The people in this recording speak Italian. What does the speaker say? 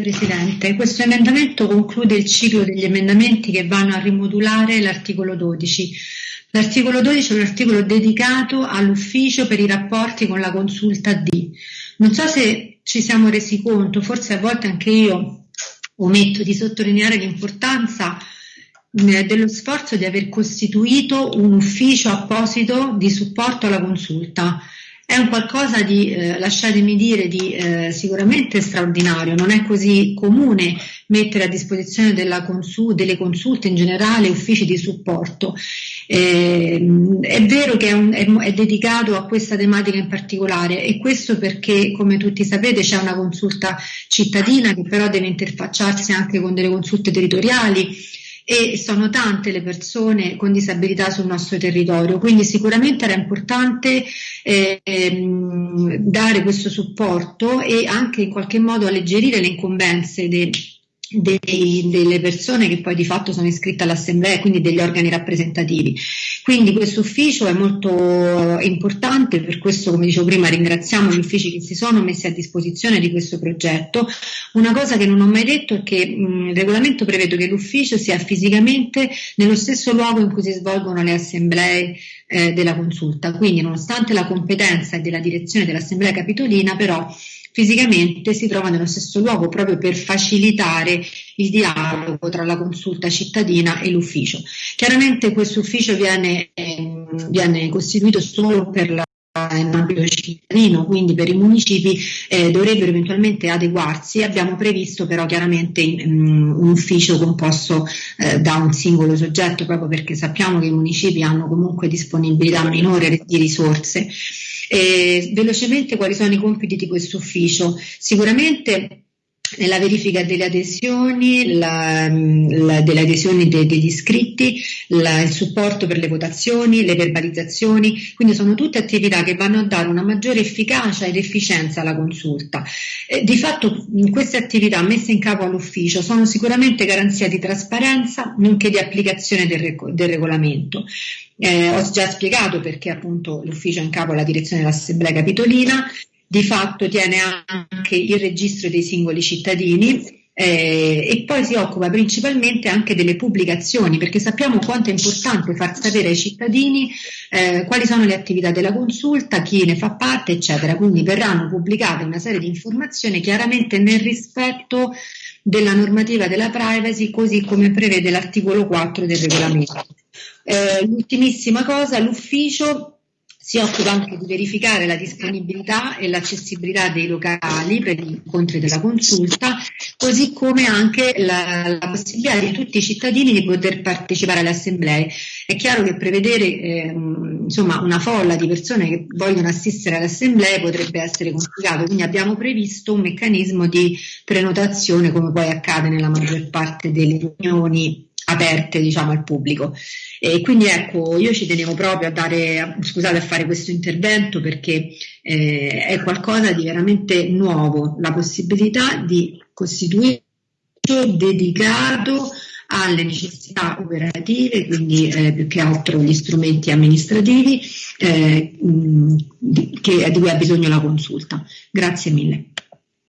Presidente. Questo emendamento conclude il ciclo degli emendamenti che vanno a rimodulare l'articolo 12. L'articolo 12 è un articolo dedicato all'ufficio per i rapporti con la consulta D. Non so se ci siamo resi conto, forse a volte anche io ometto di sottolineare l'importanza eh, dello sforzo di aver costituito un ufficio apposito di supporto alla consulta. È un qualcosa di, eh, lasciatemi dire, di eh, sicuramente straordinario, non è così comune mettere a disposizione consul- delle consulte in generale uffici di supporto. Eh, è vero che è, un, è, è, dedicato a questa tematica in particolare e questo perché, come tutti sapete, c'è una consulta cittadina che però deve interfacciarsi anche con delle consulte territoriali e sono tante le persone con disabilità sul nostro territorio, quindi sicuramente era importante eh, dare questo supporto e anche in qualche modo alleggerire le incombenze dei dei, delle persone che poi di fatto sono iscritte all'assemblea e quindi degli organi rappresentativi. Quindi questo ufficio è molto importante, per questo come dicevo prima ringraziamo gli uffici che si sono messi a disposizione di questo progetto. Una cosa che non ho mai detto è che mh, il regolamento prevede che l'ufficio sia fisicamente nello stesso luogo in cui si svolgono le assemblee eh, della consulta, quindi nonostante la competenza della direzione dell'assemblea capitolina però fisicamente si trova nello stesso luogo proprio per facilitare il dialogo tra la consulta cittadina e l'ufficio. Chiaramente questo ufficio viene, eh, viene costituito solo per la in ambito cittadino, quindi per i municipi eh, dovrebbero eventualmente adeguarsi. Abbiamo previsto però chiaramente um, un ufficio composto eh, da un singolo soggetto, proprio perché sappiamo che i municipi hanno comunque disponibilità minore di risorse. Eh, velocemente quali sono i compiti di questo ufficio? Sicuramente nella verifica delle adesioni, la, la, delle adesioni de, degli iscritti, la, il supporto per le votazioni, le verbalizzazioni, quindi sono tutte attività che vanno a dare una maggiore efficacia ed efficienza alla consulta. Eh, di fatto queste attività messe in capo all'ufficio sono sicuramente garanzia di trasparenza nonché di applicazione del, del regolamento. Eh, ho già spiegato perché appunto l'ufficio è in capo alla direzione dell'Assemblea Capitolina, di fatto tiene anche il registro dei singoli cittadini eh, e poi si occupa principalmente anche delle pubblicazioni perché sappiamo quanto è importante far sapere ai cittadini eh, quali sono le attività della consulta, chi ne fa parte, eccetera. Quindi verranno pubblicate una serie di informazioni chiaramente nel rispetto della normativa della privacy così come prevede l'articolo 4 del regolamento. Eh, l'ultimissima cosa, l'ufficio si occupa anche di verificare la disponibilità e l'accessibilità dei locali per gli incontri della consulta, così come anche la, la possibilità di tutti i cittadini di poter partecipare alle assemblee. È chiaro che prevedere eh, insomma, una folla di persone che vogliono assistere alle assemblee potrebbe essere complicato, quindi abbiamo previsto un meccanismo di prenotazione come poi accade nella maggior parte delle riunioni aperte diciamo, al pubblico. E quindi ecco, io ci tenevo proprio a dare, scusate, a fare questo intervento perché eh, è qualcosa di veramente nuovo, la possibilità di costituire dedicato alle necessità operative, quindi eh, più che altro gli strumenti amministrativi eh, mh, che, di cui ha bisogno la consulta. Grazie mille.